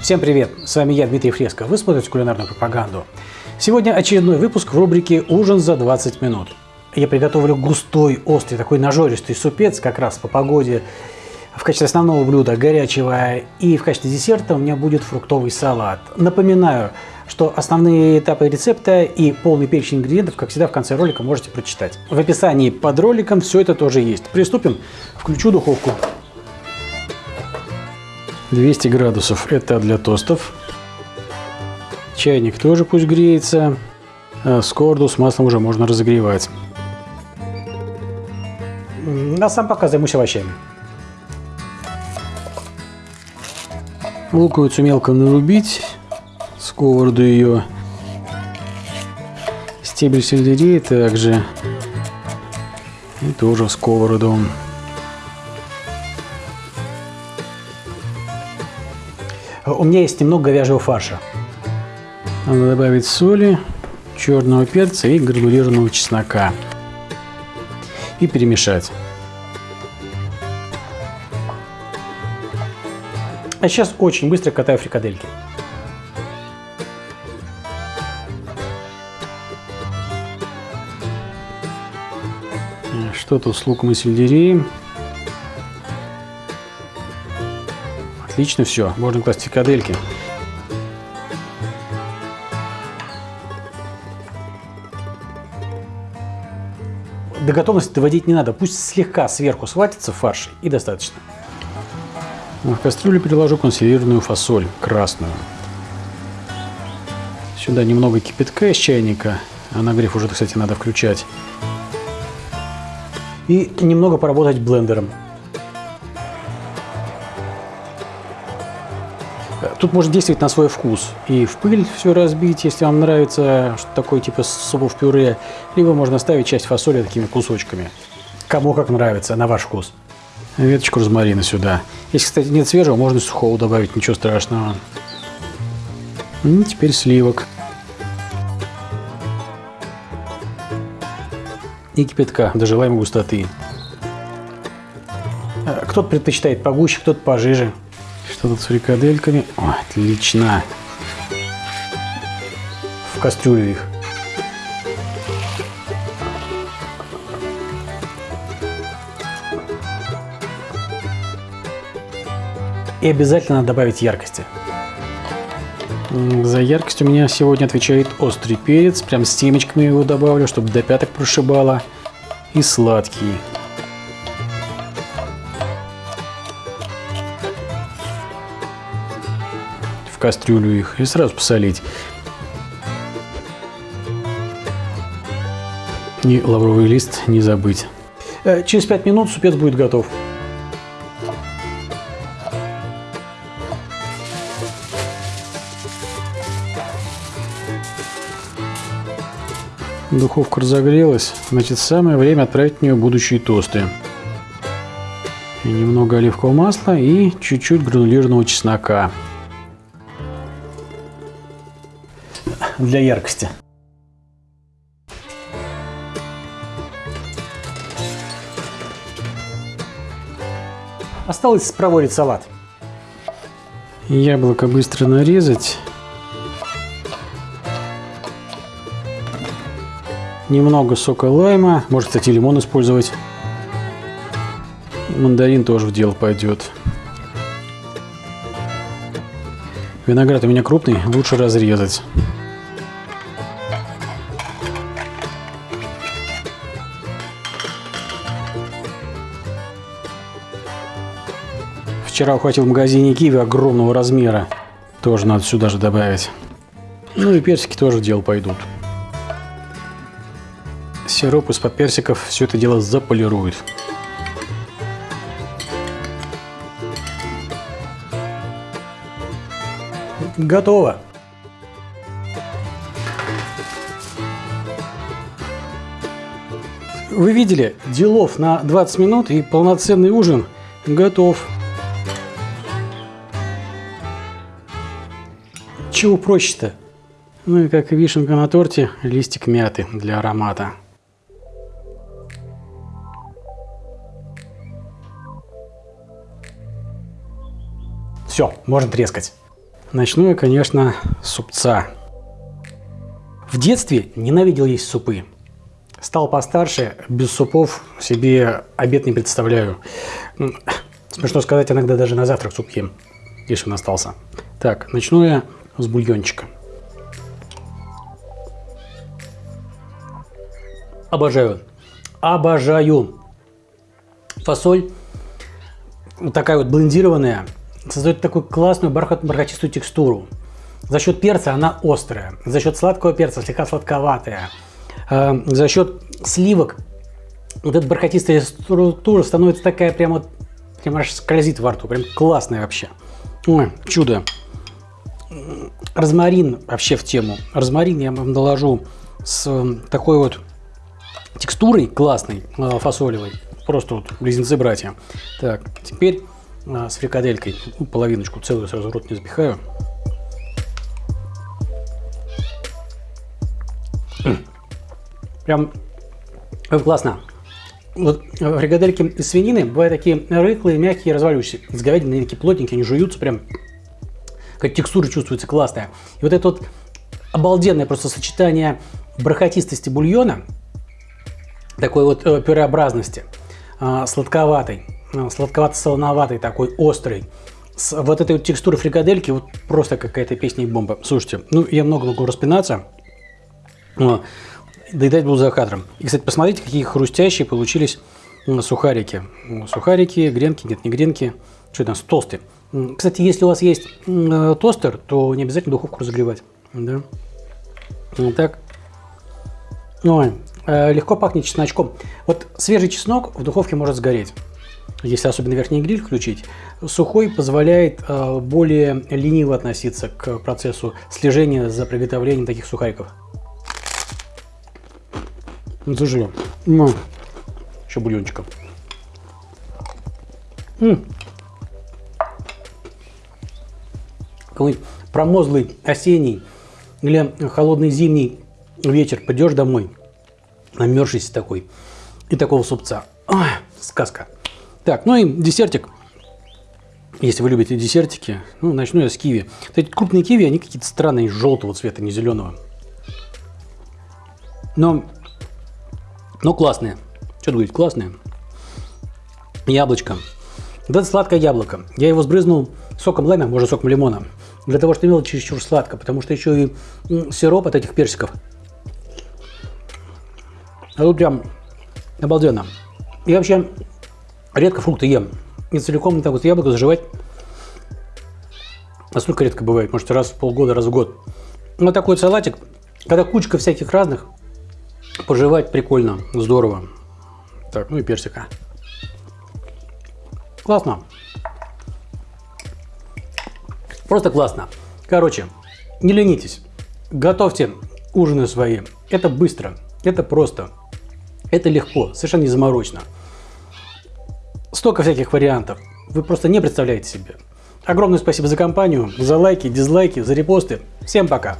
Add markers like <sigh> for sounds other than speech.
Всем привет! С вами я, Дмитрий Фреско. Вы смотрите кулинарную пропаганду. Сегодня очередной выпуск в рубрике «Ужин за 20 минут». Я приготовлю густой, острый, такой нажористый супец, как раз по погоде. В качестве основного блюда горячего и в качестве десерта у меня будет фруктовый салат. Напоминаю, что основные этапы рецепта и полный перечень ингредиентов, как всегда, в конце ролика можете прочитать. В описании под роликом все это тоже есть. Приступим. Включу духовку. 200 градусов это для тостов. Чайник тоже пусть греется. А скорду с маслом уже можно разогревать. А сам пока займусь овощами. Луковицу мелко нарубить. Сковороду ее. Стебель сельдерея также. И тоже в сковороду. У меня есть немного говяжьего фарша. Надо добавить соли, черного перца и гранулированного чеснока. И перемешать. А сейчас очень быстро катаю фрикадельки. Что тут с луком и сельдереем? Отлично все, можно класть фрикадельки. До готовности доводить не надо, пусть слегка сверху схватится фарш и достаточно. В кастрюлю переложу консервированную фасоль, красную. Сюда немного кипятка из чайника, а нагрев уже, кстати, надо включать. И немного поработать блендером. Тут можно действовать на свой вкус. И в пыль все разбить, если вам нравится что такое типа супов пюре. Либо можно ставить часть фасоли такими кусочками. Кому как нравится, на ваш вкус. Веточку розмарина сюда. Если, кстати, нет свежего, можно сухого добавить, ничего страшного. И теперь сливок. И кипятка до желаемой густоты. Э, кто-то предпочитает погуще, кто-то пожиже. Что тут с фрикадельками? О, отлично. В кастрюлю их. И обязательно добавить яркости. За яркость у меня сегодня отвечает острый перец. Прям с семечками его добавлю, чтобы до пяток прошибало. И сладкий. Кастрюлю их и сразу посолить. И лавровый лист не забыть. Э, через 5 минут супец будет готов. Духовка разогрелась, значит самое время отправить в нее будущие тосты. И немного оливкового масла и чуть-чуть гранулированного чеснока. Для яркости. Осталось проворить салат. Яблоко быстро нарезать. Немного сока лайма. Может, кстати, лимон использовать. Мандарин тоже в дело пойдет. Виноград у меня крупный, лучше разрезать. Вчера ухватил в магазине киви огромного размера. Тоже надо сюда же добавить. Ну и персики тоже в дело пойдут. Сироп из-под персиков все это дело заполирует. Готово. Вы видели, делов на 20 минут и полноценный ужин готов. Чего проще-то? Ну и как вишенка на торте, листик мяты для аромата. Все, можно трескать. Начну я, конечно, с супца. В детстве ненавидел есть супы. Стал постарше, без супов себе обед не представляю. Смешно сказать, иногда даже на завтрак суп ем, если он остался. Так, начну я с бульончика. Обожаю. Обожаю. Фасоль вот такая вот блендированная создает такую классную бархат, бархатистую текстуру. За счет перца она острая, за счет сладкого перца слегка сладковатая, э, за счет сливок вот эта бархатистая структура становится такая прямо, прям аж скользит во рту, прям классная вообще. Ой, чудо. Розмарин вообще в тему. Розмарин я вам доложу с э, такой вот текстурой классной, э, фасолевой. Просто вот близнецы братья. Так, теперь э, с фрикаделькой. Ну, половиночку целую сразу рот не запихаю. <clears throat> Прям классно. Вот фрикадельки из свинины бывают такие рыхлые, мягкие, разваливающиеся. С говядиной такие плотненькие, они жуются прям как текстура чувствуется классная. И вот это вот обалденное просто сочетание бархатистости бульона, такой вот э, пюреобразности, э, сладковатой, э, сладковато-солоноватой, такой острой, с вот этой вот текстурой фрикадельки, вот просто какая-то песня и бомба. Слушайте, ну я много могу распинаться, но доедать буду за кадром. И, кстати, посмотрите, какие хрустящие получились сухарики. Сухарики, гренки, нет, не гренки, что это у нас, толстые. Кстати, если у вас есть э, тостер, то не обязательно духовку разогревать. Да? Вот так. Ой, э, легко пахнет чесночком. Вот свежий чеснок в духовке может сгореть. Если особенно верхний гриль включить, сухой позволяет э, более лениво относиться к процессу слежения за приготовлением таких сухариков. Заживем. Ну, еще бульончиком. Какой-нибудь промозглый осенний или холодный зимний вечер, пойдешь домой, намерзшийся такой, и такого супца. Ой, сказка. Так, ну и десертик. Если вы любите десертики, ну, начну я с киви. Вот эти крупные киви, они какие-то странные, желтого цвета, не зеленого. Но, но классные. Что говорить, классные. Яблочко. Это сладкое яблоко. Я его сбрызнул соком лайма, может соком лимона для того, чтобы не было чересчур сладко, потому что еще и сироп от этих персиков. А тут прям обалденно. Я вообще редко фрукты ем. И целиком так вот яблоко заживать настолько редко бывает, может раз в полгода, раз в год. Вот такой салатик, когда кучка всяких разных, пожевать прикольно, здорово. Так, ну и персика. Классно. Просто классно. Короче, не ленитесь. Готовьте ужины свои. Это быстро, это просто, это легко, совершенно не заморочно. Столько всяких вариантов. Вы просто не представляете себе. Огромное спасибо за компанию, за лайки, дизлайки, за репосты. Всем пока!